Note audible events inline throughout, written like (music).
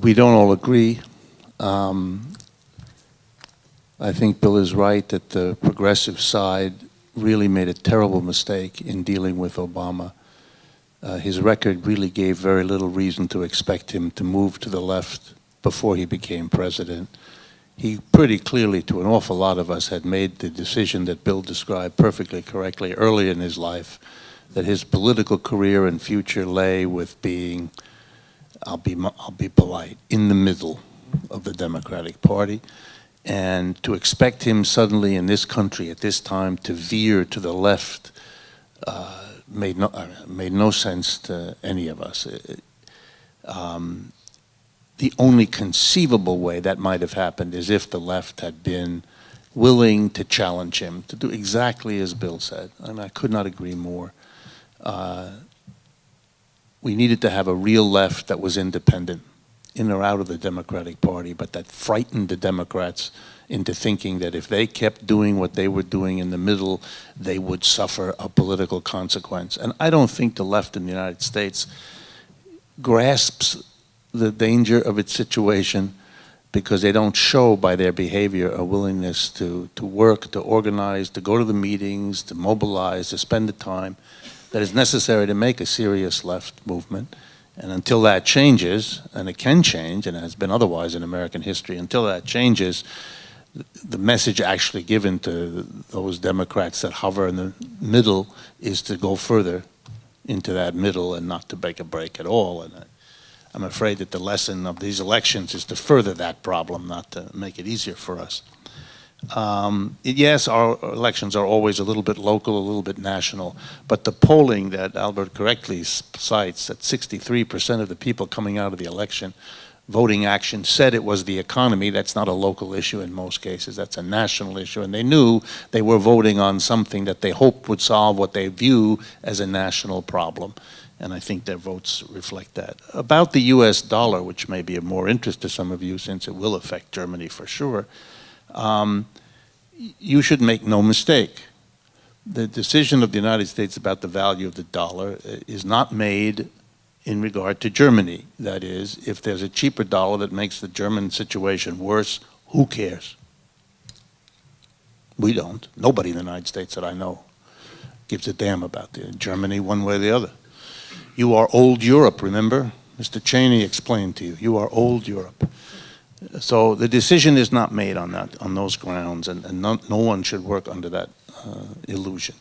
we don't all agree. Um, I think Bill is right that the progressive side really made a terrible mistake in dealing with Obama. Uh, his record really gave very little reason to expect him to move to the left before he became president. He pretty clearly, to an awful lot of us, had made the decision that Bill described perfectly correctly early in his life, that his political career and future lay with being, I'll be, I'll be polite, in the middle of the Democratic Party. And to expect him suddenly in this country at this time to veer to the left uh, made, no, uh, made no sense to any of us. It, um, the only conceivable way that might have happened is if the left had been willing to challenge him, to do exactly as Bill said. I mean, I could not agree more. Uh, we needed to have a real left that was independent in or out of the Democratic Party, but that frightened the Democrats into thinking that if they kept doing what they were doing in the middle, they would suffer a political consequence. And I don't think the left in the United States grasps the danger of its situation because they don't show by their behavior a willingness to, to work, to organize, to go to the meetings, to mobilize, to spend the time that is necessary to make a serious left movement. And until that changes, and it can change, and it has been otherwise in American history, until that changes, the message actually given to those Democrats that hover in the middle is to go further into that middle and not to make a break at all. And I'm afraid that the lesson of these elections is to further that problem, not to make it easier for us. Um, yes, our elections are always a little bit local, a little bit national, but the polling that Albert correctly cites, that 63% of the people coming out of the election voting action said it was the economy. That's not a local issue in most cases. That's a national issue. And they knew they were voting on something that they hoped would solve what they view as a national problem. And I think their votes reflect that. About the US dollar, which may be of more interest to some of you since it will affect Germany for sure, um, you should make no mistake. The decision of the United States about the value of the dollar uh, is not made in regard to Germany. That is, if there's a cheaper dollar that makes the German situation worse, who cares? We don't. Nobody in the United States that I know gives a damn about the Germany one way or the other. You are old Europe, remember? Mr. Cheney explained to you, you are old Europe. So the decision is not made on that, on those grounds, and, and no, no, one should work under that uh, illusion.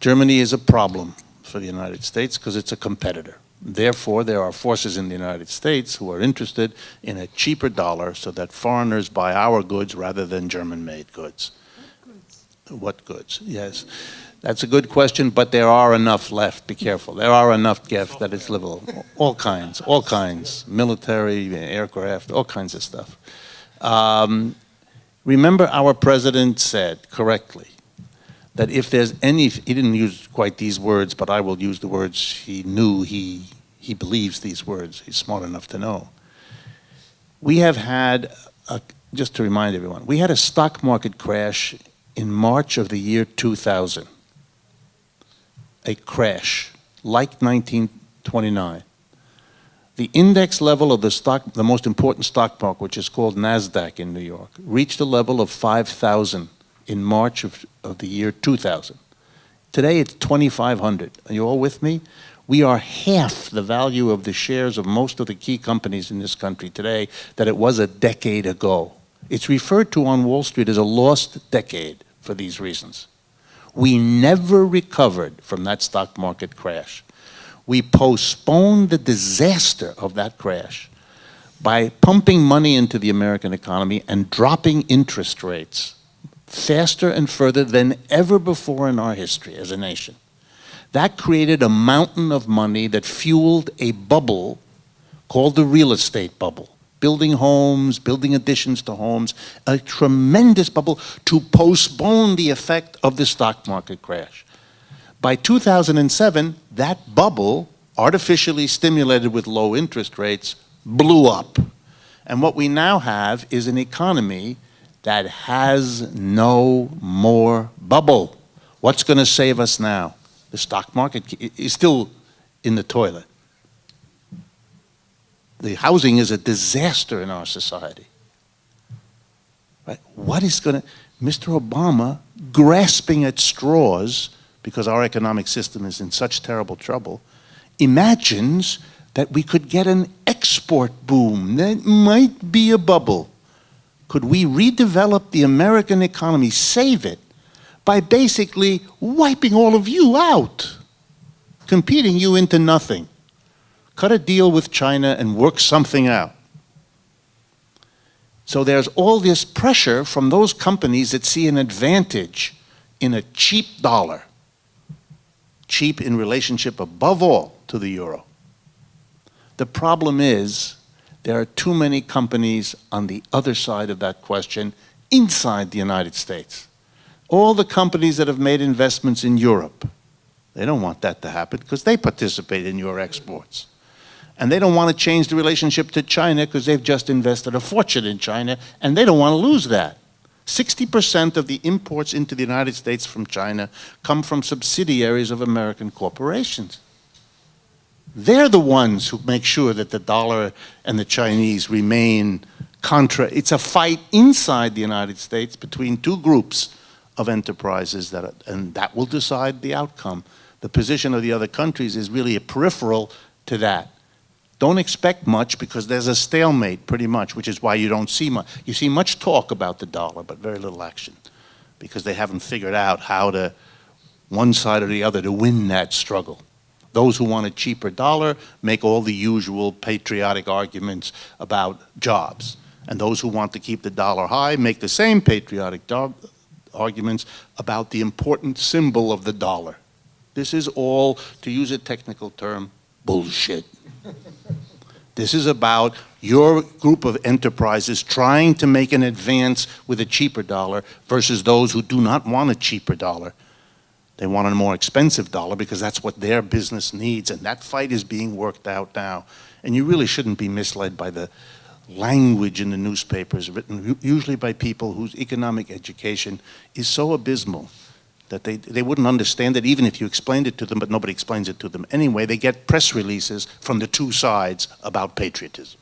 Germany is a problem for the United States because it's a competitor. Therefore, there are forces in the United States who are interested in a cheaper dollar so that foreigners buy our goods rather than German-made goods. What goods? What goods, yes. That's a good question, but there are enough left. Be careful. There are enough left that it's livable. All kinds, all kinds. Military, aircraft, all kinds of stuff. Um, remember our president said correctly that if there's any, he didn't use quite these words, but I will use the words he knew he, he believes these words. He's smart enough to know. We have had, a, just to remind everyone, we had a stock market crash in March of the year 2000 a crash like 1929. The index level of the stock, the most important stock market, which is called NASDAQ in New York, reached a level of 5,000 in March of, of the year 2000. Today it's 2,500. Are you all with me? We are half the value of the shares of most of the key companies in this country today that it was a decade ago. It's referred to on Wall Street as a lost decade for these reasons. We never recovered from that stock market crash. We postponed the disaster of that crash by pumping money into the American economy and dropping interest rates faster and further than ever before in our history as a nation. That created a mountain of money that fueled a bubble called the real estate bubble building homes, building additions to homes, a tremendous bubble to postpone the effect of the stock market crash. By 2007, that bubble, artificially stimulated with low interest rates, blew up. And what we now have is an economy that has no more bubble. What's going to save us now? The stock market is still in the toilet. The housing is a disaster in our society. Right? What is going to, Mr. Obama grasping at straws because our economic system is in such terrible trouble, imagines that we could get an export boom. That might be a bubble. Could we redevelop the American economy, save it, by basically wiping all of you out, competing you into nothing? Cut a deal with China and work something out. So there's all this pressure from those companies that see an advantage in a cheap dollar, cheap in relationship above all to the euro. The problem is there are too many companies on the other side of that question inside the United States. All the companies that have made investments in Europe, they don't want that to happen because they participate in your exports. And they don't want to change the relationship to China because they've just invested a fortune in China and they don't want to lose that. 60% of the imports into the United States from China come from subsidiaries of American corporations. They're the ones who make sure that the dollar and the Chinese remain contra. It's a fight inside the United States between two groups of enterprises that, are, and that will decide the outcome. The position of the other countries is really a peripheral to that. Don't expect much because there's a stalemate pretty much, which is why you don't see much. You see much talk about the dollar, but very little action because they haven't figured out how to, one side or the other, to win that struggle. Those who want a cheaper dollar make all the usual patriotic arguments about jobs. And those who want to keep the dollar high make the same patriotic arguments about the important symbol of the dollar. This is all, to use a technical term, bullshit. (laughs) This is about your group of enterprises trying to make an advance with a cheaper dollar versus those who do not want a cheaper dollar. They want a more expensive dollar because that's what their business needs, and that fight is being worked out now. And you really shouldn't be misled by the language in the newspapers written usually by people whose economic education is so abysmal that they, they wouldn't understand it even if you explained it to them, but nobody explains it to them. Anyway, they get press releases from the two sides about patriotism.